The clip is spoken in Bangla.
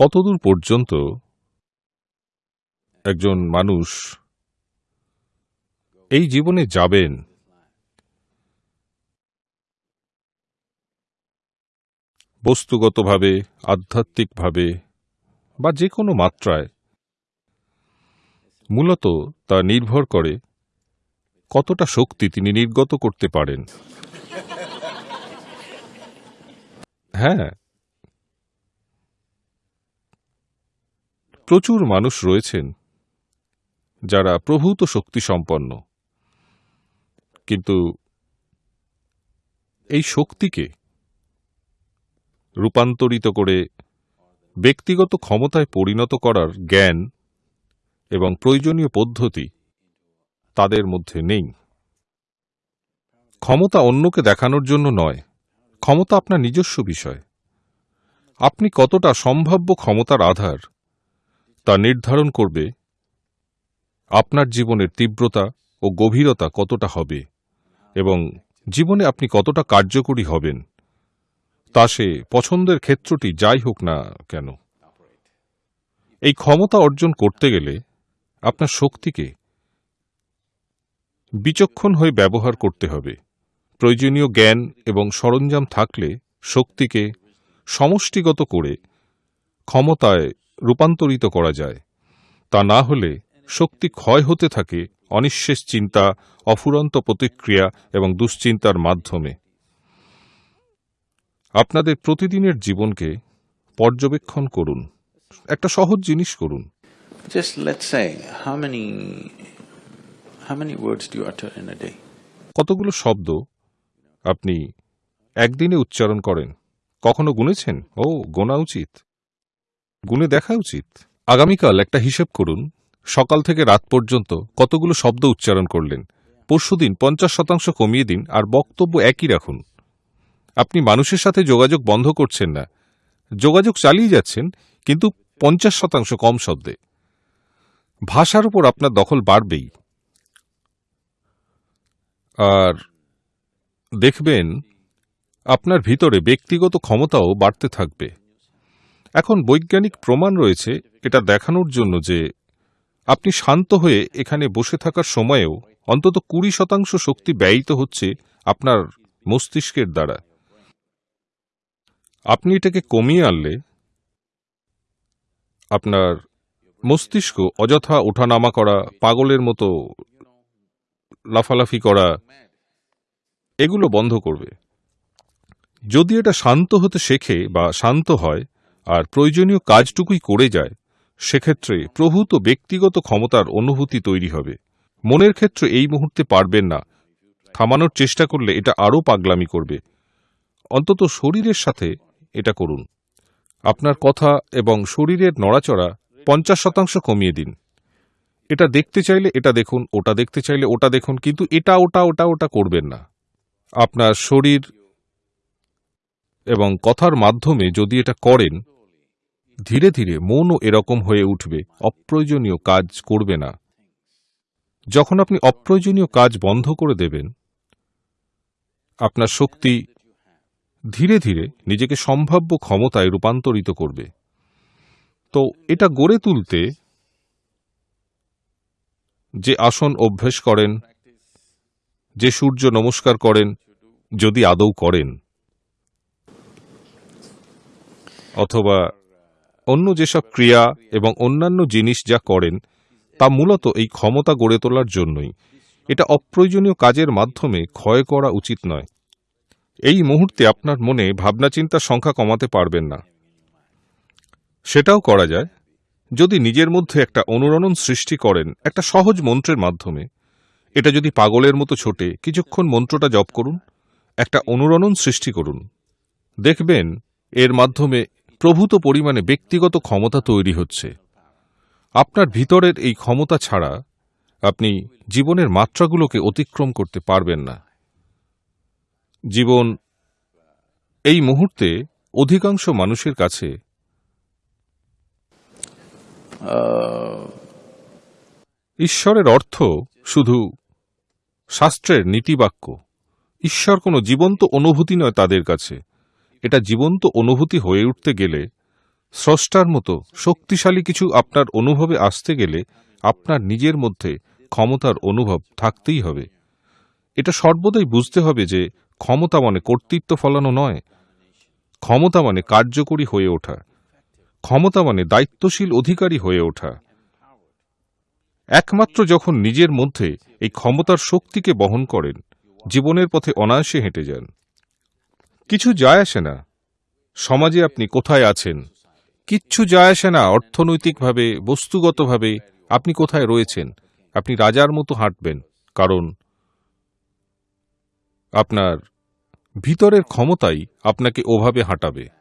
কতদূর পর্যন্ত একজন মানুষ এই জীবনে যাবেন? বস্তুগতভাবে, আধ্যাত্মিকভাবে, বা যে কোনো মাত্রায়, মূলত তা নির্ভর করে কতটা শক্তি তিনি নির্গত করতে পারেন। হ্যাঁ প্রচুর মানুষ রয়েছেন যারা প্রভূত শক্তি সম্পন্ন। কিন্তু এই শক্তিকে রূপান্তরিত করে ব্যক্তিগত ক্ষমতায় পরিণত করার জ্ঞান এবং প্রয়োজনীয় পদ্ধতি তাদের মধ্যে নেই। ক্ষমতা অন্যকে দেখানোর জন্য নয়, ক্ষমতা আপনার নিজস্ব বিষয়। আপনি কতটা সম্ভাব্য ক্ষমতার আধার তা নির্ধারণ করবে, আপনার জীবনের তীব্রতা ও গভীরতা কতটা হবে এবং জীবনে আপনি কতটা কার্যকরী হবেন, তা সে পছন্দের ক্ষেত্রটি যাই হোক না কেন। এই ক্ষমতা অর্জন করতে গেলে আপনার শক্তিকে বিচক্ষণ হয়ে ব্যবহার করতে হবে। প্রয়োজনীয় জ্ঞান এবং সরঞ্জাম থাকলে শক্তিকে সমষ্টিগত করে ক্ষমতায় রূপান্তরিত করা যায়। তা না হলে শক্তি ক্ষয় হতে থাকে অনিঃশেষ চিন্তা অফুরন্ত প্রতিক্রিয়া এবং দুশ্চিন্তার মাধ্যমে। আপনাদের প্রতিদিনের জীবনকে পর্যবেক্ষণ করুন। একটা সহজ জিনিস করুন। Just let's say, how many how many words do you utter in a day? কতগুলো শব্দ আপনি একদিনে উচ্চারণ করেন? কখনো গুনেছেন? ও গোনা উচিত। গুনে দেখা উচিত। আগামীকাল একটা হিসেব করুন, সকাল থেকে রাত পর্যন্ত কতগুলো শব্দ উচ্চারণ করলেন। পরশুদিন পঞ্চাশ শতাংশ কমিয়ে দিন আর বক্তব্য একই রাখুন। আপনি মানুষের সাথে যোগাযোগ বন্ধ করছেন না। যোগাযোগ চালিয়ে যাচ্ছেন, কিন্তু পঞ্চাশ শতাংশ কম শব্দে। ভাষার উপর আপনার দখল বাড়বেই। আর দেখবেন, আপনার ভিতরে ব্যক্তিগত ক্ষমতাও বাড়তে থাকবে। এখন বৈজ্ঞানিক প্রমাণ রয়েছে এটা দেখানোর জন্য যে আপনি শান্ত হয়ে এখানে বসে থাকার সময়েও অন্তত কুড়ি শতাংশ শক্তি ব্যয়িত হচ্ছে আপনার মস্তিষ্কের দ্বারা। আপনি এটাকে কমিয়ে আনলে আপনার মস্তিষ্ক অযথা ওঠানামা করা, পাগলের মতো লাফালাফি করা, এগুলো বন্ধ করবে। যদি এটা শান্ত হতে শেখে বা শান্ত হয় আর প্রয়োজনীয় কাজটুকুই করে যায়, সেক্ষেত্রে প্রভূত ব্যক্তিগত ক্ষমতার অনুভূতি তৈরি হবে। মনের ক্ষেত্রে এই মুহূর্তে পারবেন না। থামানোর চেষ্টা করলে এটা আরও পাগলামি করবে। অন্তত শরীরের সাথে এটা করুন। আপনার কথা এবং শরীরের নড়াচড়া পঞ্চাশ শতাংশ কমিয়ে দিন। এটা দেখতে চাইলে এটা দেখুন, ওটা দেখতে চাইলে ওটা দেখুন, কিন্তু এটা, ওটা ওটা ওটা করবেন না। আপনার শরীর এবং কথার মাধ্যমে যদি এটা করেন ধীরে ধীরে মনও এরকম হয়ে উঠবে, অপ্রয়োজনীয় কাজ করবে না। যখন আপনি অপ্রয়োজনীয় কাজ বন্ধ করে দেবেন, আপনার শক্তি ধীরে ধীরে নিজেকে সম্ভাব্য ক্ষমতায় রূপান্তরিত করবে। তো এটা গড়ে তুলতে যে আসন অভ্যেস করেন, যে সূর্য নমস্কার করেন, যদি আদৌ করেন, অথবা অন্য যেসব ক্রিয়া এবং অন্যান্য জিনিস যা করেন, তা মূলত এই ক্ষমতা গড়ে তোলার জন্যই। এটা অপ্রয়োজনীয় কাজের মাধ্যমে ক্ষয় করা উচিত নয়। এই মুহূর্তে আপনার মনে ভাবনা চিন্তার সংখ্যা কমাতে পারবেন না। সেটাও করা যায়। যদি নিজের মধ্যে একটা অনুরণন সৃষ্টি করেন, একটা সহজ মন্ত্রের মাধ্যমে, এটা যদি পাগলের মতো ছোটে, কিছুক্ষণ মন্ত্রটা জপ করুন, একটা অনুরণন সৃষ্টি করুন। দেখবেন, এর মাধ্যমে প্রভূত পরিমাণে ব্যক্তিগত ক্ষমতা তৈরি হচ্ছে। আপনার ভিতরের এই ক্ষমতা ছাড়া আপনি জীবনের মাত্রাগুলোকে অতিক্রম করতে পারবেন না। জীবন এই মুহূর্তে অধিকাংশ মানুষের কাছে ঈশ্বরের অর্থ শুধু শাস্ত্রের নীতিবাক্য। ঈশ্বর কোনো জীবন্ত অনুভূতি নয় তাদের কাছে। এটা জীবন্ত অনুভূতি হয়ে উঠতে গেলে, স্রষ্টার মতো শক্তিশালী কিছু আপনার অনুভবে আসতে গেলে আপনার নিজের মধ্যে ক্ষমতার অনুভব থাকতেই হবে। এটা সর্বদাই বুঝতে হবে যে ক্ষমতা মানে কর্তৃত্ব ফলানো নয়। ক্ষমতা মানে কার্যকরী হয়ে ওঠা। ক্ষমতা মানে দায়িত্বশীল অধিকারী হয়ে ওঠা। একমাত্র যখন নিজের মধ্যে এই ক্ষমতার শক্তিকে বহন করেন, জীবনের পথে অনায়াসে হেঁটে যান। কিছু যায় আসে না। সমাজে আপনি কোথায় আছেন? কিচ্ছু যায় আসে না অর্থনৈতিকভাবে, বস্তুগতভাবে। আপনি কোথায় রয়েছেন? আপনি রাজার মতো হাঁটবেন, কারণ আপনার ভিতরের ক্ষমতাই আপনাকে ওভাবে হাঁটাবে।